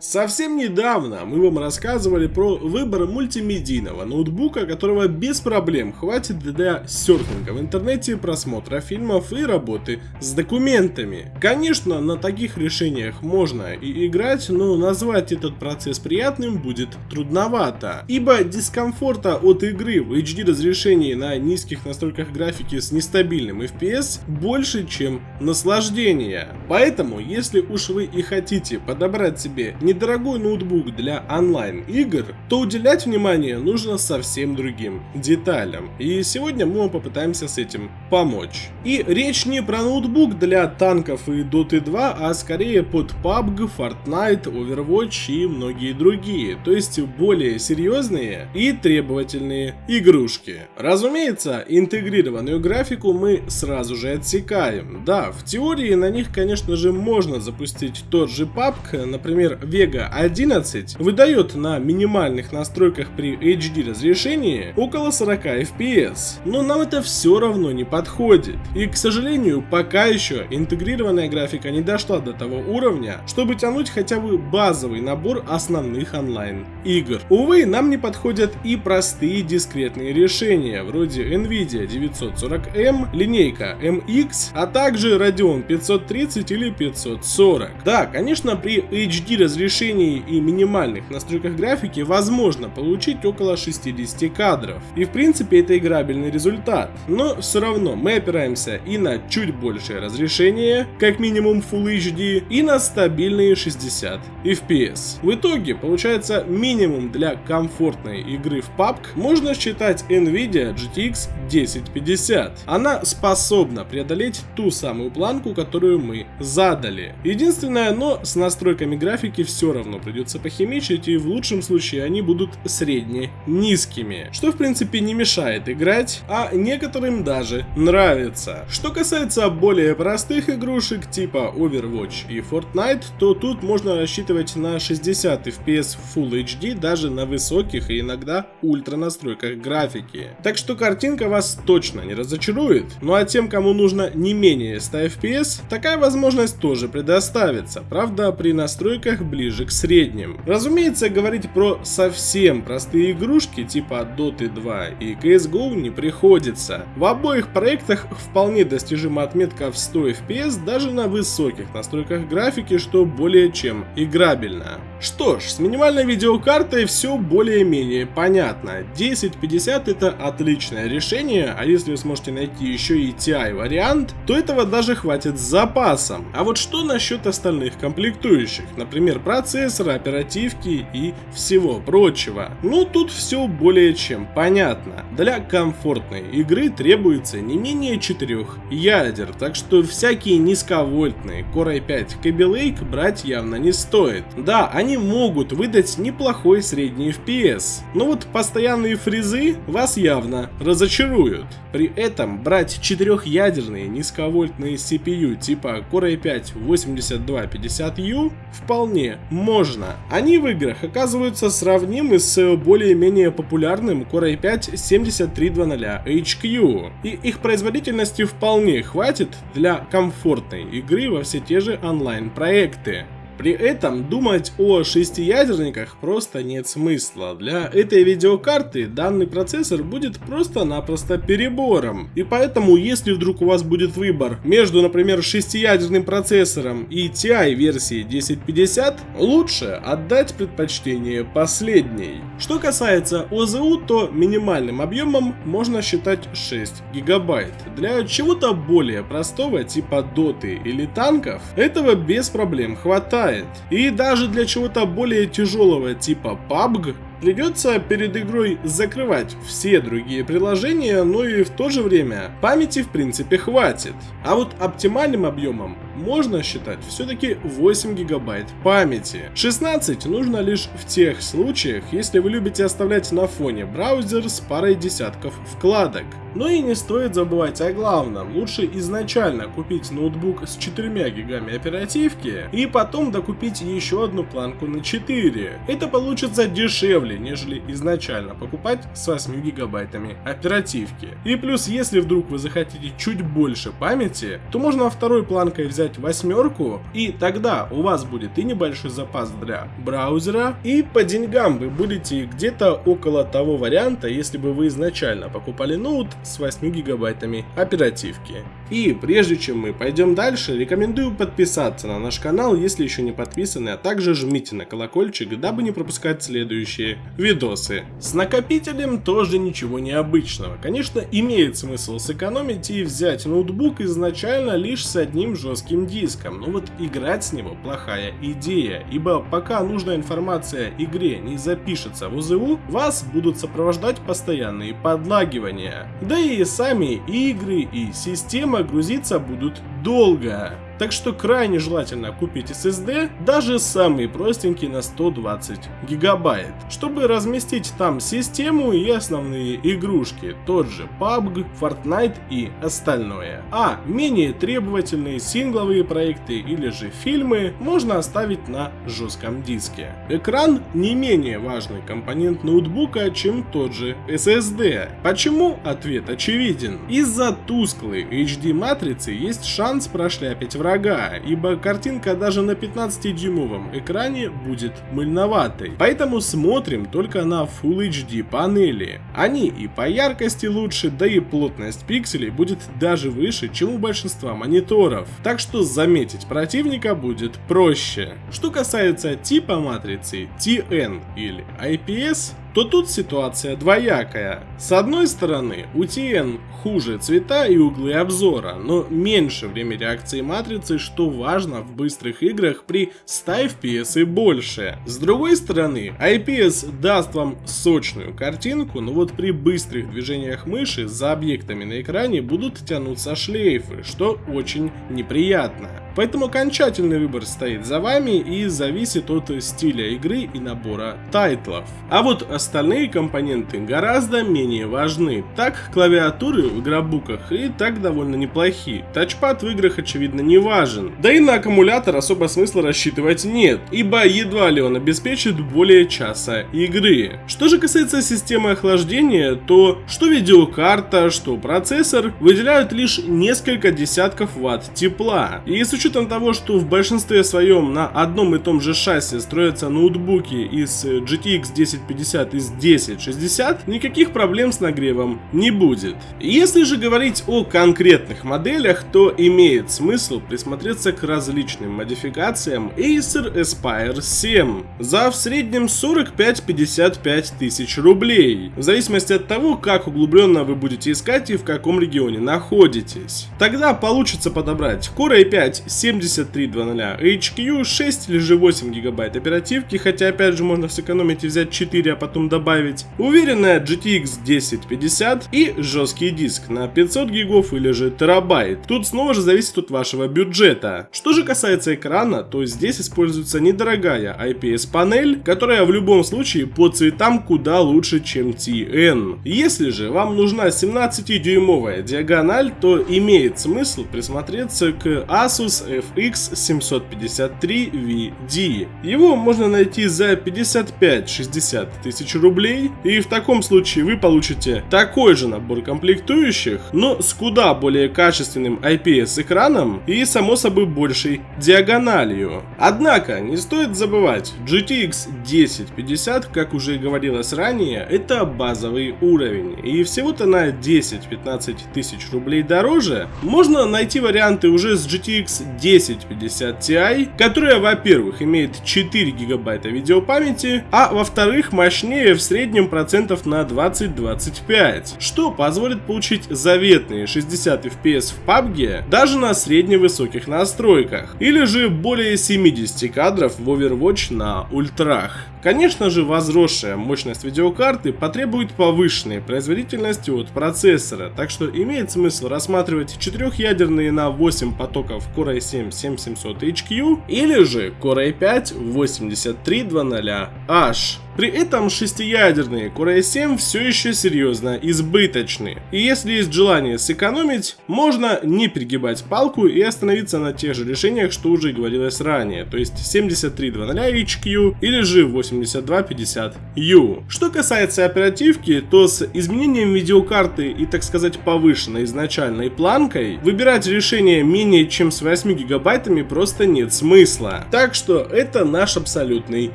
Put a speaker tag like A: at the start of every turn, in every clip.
A: Совсем недавно мы вам рассказывали про выбор мультимедийного ноутбука, которого без проблем хватит для серфинга в интернете, просмотра фильмов и работы с документами. Конечно, на таких решениях можно и играть, но назвать этот процесс приятным будет трудновато, ибо дискомфорта от игры в HD разрешении на низких настройках графики с нестабильным FPS больше, чем наслаждения. Поэтому, если уж вы и хотите подобрать себе недорогой ноутбук для онлайн-игр, то уделять внимание нужно совсем другим деталям. И сегодня мы вам попытаемся с этим помочь. И речь не про ноутбук для танков и Dota 2, а скорее под PUBG, Fortnite, Overwatch и многие другие, то есть более серьезные и требовательные игрушки. Разумеется, интегрированную графику мы сразу же отсекаем. Да, в теории на них, конечно же, можно запустить тот же PUBG, например, Vega 11 выдает на минимальных настройках при HD разрешении около 40 FPS, но нам это все равно не подходит. И к сожалению, пока еще интегрированная графика не дошла до того уровня, чтобы тянуть хотя бы базовый набор основных онлайн игр. Увы, нам не подходят и простые дискретные решения, вроде Nvidia 940M, линейка MX, а также Radeon 530 или 540. Да, конечно, при HD разрешении разрешении и минимальных настройках графики возможно получить около 60 кадров. И в принципе это играбельный результат. Но все равно мы опираемся и на чуть большее разрешение, как минимум Full HD, и на стабильные 60 FPS. В итоге получается минимум для комфортной игры в PUBG можно считать Nvidia GTX 1050. Она способна преодолеть ту самую планку, которую мы задали. Единственное, но с настройками графики все равно придется похимичить, и в лучшем случае они будут средне-низкими, что в принципе не мешает играть, а некоторым даже нравится. Что касается более простых игрушек типа Overwatch и Fortnite, то тут можно рассчитывать на 60 FPS Full HD даже на высоких и иногда ультра настройках графики. Так что картинка вас точно не разочарует. Ну а тем, кому нужно не менее 100 FPS, такая возможность тоже предоставится, правда при настройках ближе к средним. Разумеется, говорить про совсем простые игрушки типа Dota 2 и CSGO не приходится. В обоих проектах вполне достижима отметка в 100 FPS даже на высоких настройках графики, что более чем играбельно. Что ж, с минимальной видеокартой все более-менее понятно. 1050 это отличное решение, а если вы сможете найти еще и TI вариант, то этого даже хватит с запасом. А вот что насчет остальных комплектующих, например процессора, оперативки и всего прочего? Ну тут все более чем понятно. Для комфортной игры требуется не менее 4 ядер, так что всякие низковольтные Core i5 Kaby Lake брать явно не стоит. Да, они могут выдать неплохой средний FPS, но вот постоянные фризы вас явно разочаруют. При этом брать четырехъядерные низковольтные CPU типа Core i5 8250U вполне можно. Они в играх оказываются сравнимы с более-менее популярным Core i5 7300HQ, и их производительности вполне хватит для комфортной игры во все те же онлайн-проекты. При этом думать о шестиядерниках просто нет смысла. Для этой видеокарты данный процессор будет просто-напросто перебором. И поэтому, если вдруг у вас будет выбор между, например, шестиядерным процессором и TI версии 1050, лучше отдать предпочтение последней. Что касается ОЗУ, то минимальным объемом можно считать 6 гигабайт. Для чего-то более простого типа доты или танков этого без проблем хватает хватает. И даже для чего-то более тяжелого типа PUBG Придется перед игрой закрывать все другие приложения, но и в то же время памяти в принципе хватит. А вот оптимальным объемом можно считать все-таки 8 гигабайт памяти. 16 нужно лишь в тех случаях, если вы любите оставлять на фоне браузер с парой десятков вкладок. Но и не стоит забывать о главном, лучше изначально купить ноутбук с 4 гигами оперативки и потом докупить еще одну планку на 4. Это получится дешевле дешевле, нежели изначально покупать с 8 гигабайтами оперативки. И плюс, если вдруг вы захотите чуть больше памяти, то можно второй планкой взять восьмерку, и тогда у вас будет и небольшой запас для браузера, и по деньгам вы будете где-то около того варианта, если бы вы изначально покупали ноут с 8 гигабайтами оперативки. И прежде чем мы пойдем дальше, рекомендую подписаться на наш канал, если еще не подписаны, а также жмите на колокольчик, дабы не пропускать следующие видосы. С накопителем тоже ничего необычного. Конечно, имеет смысл сэкономить и взять ноутбук изначально лишь с одним жестким диском, но вот играть с него плохая идея, ибо пока нужная информация игре не запишется в ОЗУ, вас будут сопровождать постоянные подлагивания. Да и сами игры и система грузиться будут долго. Так что крайне желательно купить SSD, даже самый простенький на 120 гигабайт, чтобы разместить там систему и основные игрушки, тот же PUBG, Fortnite и остальное. А менее требовательные сингловые проекты или же фильмы можно оставить на жестком диске. Экран не менее важный компонент ноутбука, чем тот же SSD. Почему? Ответ очевиден. Из-за тусклой HD матрицы есть шанс прошляпить врага врага, ибо картинка даже на 15-дюймовом экране будет мыльноватой. Поэтому смотрим только на Full HD панели. Они и по яркости лучше, да и плотность пикселей будет даже выше, чем у большинства мониторов. Так что заметить противника будет проще. Что касается типа матрицы TN или IPS, то тут ситуация двоякая. С одной стороны, у TN хуже цвета и углы обзора, но меньше время реакции матрицы, что важно в быстрых играх при 100 FPS и больше. С другой стороны, IPS даст вам сочную картинку, но вот при быстрых движениях мыши за объектами на экране будут тянуться шлейфы, что очень неприятно. Поэтому окончательный выбор стоит за вами и зависит от стиля игры и набора тайтлов. А вот остальные компоненты гораздо менее важны. Так, клавиатуры в игробуках и так довольно неплохи. Тачпад в играх очевидно не важен. Да и на аккумулятор особо смысла рассчитывать нет, ибо едва ли он обеспечит более часа игры. Что же касается системы охлаждения, то что видеокарта, что процессор выделяют лишь несколько десятков ватт тепла. И с учетом учетом того, что в большинстве своем на одном и том же шасси строятся ноутбуки из GTX 1050 из 1060, никаких проблем с нагревом не будет. Если же говорить о конкретных моделях, то имеет смысл присмотреться к различным модификациям Acer Aspire 7 за в среднем 45-55 тысяч рублей, в зависимости от того, как углубленно вы будете искать и в каком регионе находитесь. Тогда получится подобрать Core i5 7300 HQ, 6 или же 8 гигабайт оперативки, хотя опять же можно сэкономить и взять 4, а потом добавить. Уверенная GTX 1050 и жесткий диск на 500 гигов или же терабайт. Тут снова же зависит от вашего бюджета. Что же касается экрана, то здесь используется недорогая IPS панель, которая в любом случае по цветам куда лучше, чем TN. Если же вам нужна 17-дюймовая диагональ, то имеет смысл присмотреться к Asus FX 753VD. Его можно найти за 55-60 тысяч рублей, и в таком случае вы получите такой же набор комплектующих, но с куда более качественным IPS экраном и само собой большей диагональю. Однако, не стоит забывать, GTX 1050, как уже говорилось ранее, это базовый уровень, и всего-то на 10-15 тысяч рублей дороже можно найти варианты уже с GTX 1050 Ti, которая, во-первых, имеет 4 гигабайта видеопамяти, а во-вторых, мощнее в среднем процентов на 20-25, что позволит получить заветные 60 FPS в PUBG даже на средневысоких настройках, или же более 70 кадров в Overwatch на ультрах. Конечно же, возросшая мощность видеокарты потребует повышенной производительности от процессора, так что имеет смысл рассматривать 4-ядерные на 8 потоков Core i7 7700HQ или же Core i5 8300H. При этом шестиядерные Core i7 все еще серьезно избыточны. И если есть желание сэкономить, можно не перегибать палку и остановиться на тех же решениях, что уже говорилось ранее, то есть 7300HQ или же 8250U. Что касается оперативки, то с изменением видеокарты и так сказать повышенной изначальной планкой, выбирать решение менее чем с 8 гигабайтами просто нет смысла. Так что это наш абсолютный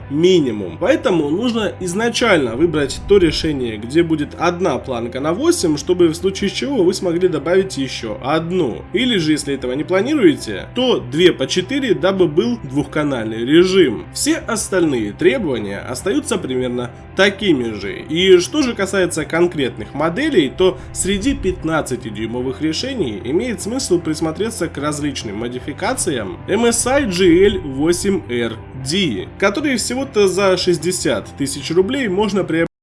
A: минимум. Поэтому нужно изначально выбрать то решение, где будет одна планка на 8, чтобы в случае чего вы смогли добавить еще одну. Или же если этого не планируете, то 2 по 4, дабы был двухканальный режим. Все остальные требования остаются примерно такими же. И что же касается конкретных моделей, то среди 15-дюймовых решений имеет смысл присмотреться к различным модификациям MSI GL8RD, которые всего-то за 60 тысяч рублей можно приобрести